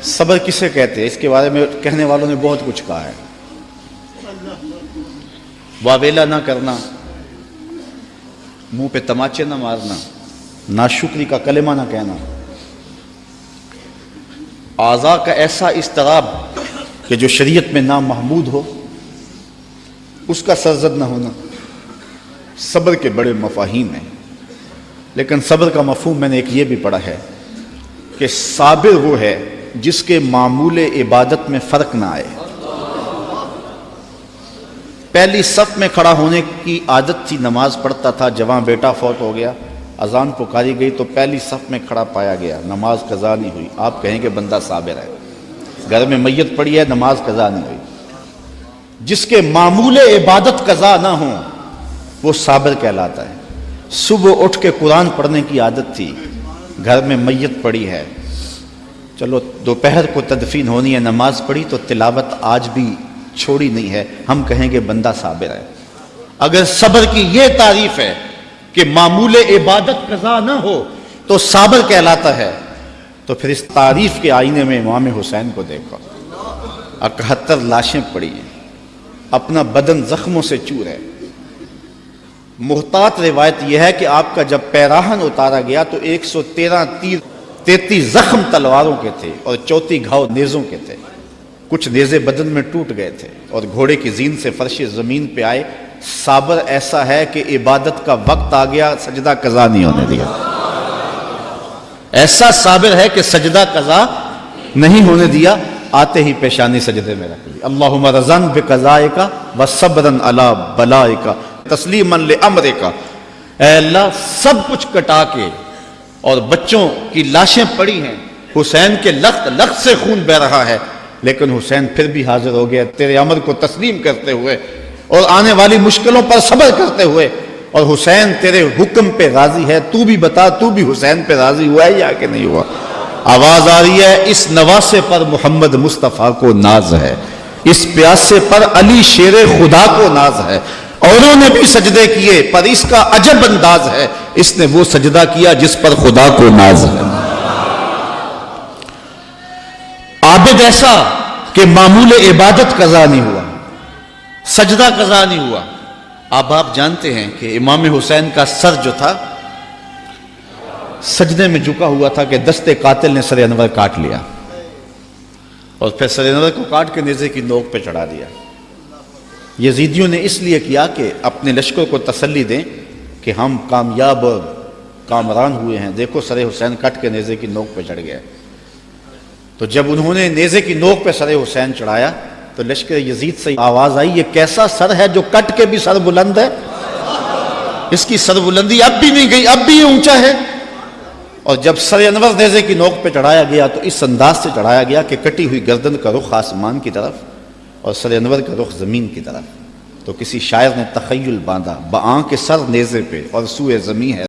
सब्र किसे कहते हैं? इसके बारे में कहने वालों ने बहुत कुछ कहा है। वावेला ना करना, मुँह पे तमाचे ना मारना नाशुक्री का कलेमा ना कहना। आज़ा का ऐसा इसतराब कि जो शरीयत में ना महमूद हो, उसका सरजद ना होना। सब्र के बड़े मफाहिम हैं। लेकिन सब्र का मफहूम मैंने एक ये भी पढ़ा है कि साबिर वो है जिसके मामूल इबादत में फ़र्क ना आए। पहली सफ में खड़ा होने की आदत थी, नमाज़ पढ़ता था, जवां बेटा फौत हो गया, अजान पुकारी गई तो पहली सफ में खड़ा पाया गया, नमाज़ कज़ा नहीं हुई। आप कहेंगे बंदा साबिर है। घर में मैयत पड़ी है, नमाज़ कज़ा नहीं हुई। जिसके मामूल इबादत कज़ा ना हो, वो साबिर कहलाता है। सुबह उठ के कुरान पढ़ने की आदत थी, घर में मैयत पड़ी है चलो, दोपहर को तदफीन होनी है, नमाज़ पढ़ी तो तिलावत आज भी छोड़ी नहीं है। हम कहेंगे, बंदा साबिर है। अगर सब्र की यह तारीफ़ है कि मामूल इबादत कजा ना हो तो साबर कहलाता है। तो फिर इस तारीफ़ के आईने में इमाम हुसैन को देखो। इकहत्तर लाशें पड़ी हैं। अपना बदन जख्मों से चूर है। मुहतात रिवायत यह है कि आपका जब पैराहन उतारा गया तो 113 तीर तैतीस जख्म तलवारों के थे और चौथी घाव नेजों के थे। कुछ नेजे बदन में टूट गए थे और घोड़े की जीन से फर्श ज़मीन पे आए। साबर ऐसा है कि इबादत का वक्त आ गया, सजदा कजा नहीं होने दिया। ऐसा साबिर है कि सजदा कजा नहीं होने दिया, आते ही पेशानी सजदे में रख ली। अल्लाह रजन बे कजाए का व सबरन अला बलाए का तस्लीम अमरे का अल्लाह सब कुछ कटा के और बच्चों की लाशें पड़ी हैं। हुसैन के लख्त लख्त से खून बह रहा है। लेकिन हुसैन फिर भी हाजिर हो गया, तेरे अमर को तस्लीम करते हुए और आने वाली मुश्किलों पर सब्र करते हुए। और हुसैन तेरे हुक्म पे राज़ी है, तू भी बता, तू भी हुसैन पे राज़ी हुआ है या कि नहीं हुआ? आवाज़ आ रही है, इस नवासे पर मोहम्मद मुस्तफ़ा को नाज है। इस प्यासे पर अली शेर खुदा को नाज है। औरों ने भी सजदे किए, पर इसका अजब अंदाज है। इसने वो सजदा किया जिस पर खुदा को नाज है। आबिद ऐसा कि मामूल इबादत कजा नहीं हुआ, सजदा कजा नहीं हुआ। अब आप जानते हैं कि इमाम हुसैन का सर जो था, सजदे में झुका हुआ था कि दस्ते कातिल ने सर अनवर काट लिया और फिर सर अनवर को काट के नेजे की नोक पे चढ़ा दिया। यजीदियों ने इसलिए किया कि अपने लश्कर को तसल्ली दें कि हम कामयाब कामरान हुए हैं। देखो सर हुसैन कट के नेजे की नोक पे चढ़ गया। तो जब उन्होंने नेजे की नोक पे सर हुसैन चढ़ाया तो लश्कर यजीद से आवाज़ आई, ये कैसा सर है जो कट के भी सर बुलंद है? इसकी सर बुलंदी अब भी नहीं गई, अब भी ये ऊँचा है। और जब सर अनवर नेजे की नोक पे चढ़ाया गया तो इस अंदाज से चढ़ाया गया कि कटी हुई गर्दन का रुख आसमान की तरफ़ और सर अनवर का रुख ज़मीन की तरफ़। तो किसी शायर ने तखयल बांधा बाँ के सर नेजे पे और सूए ज़मी है।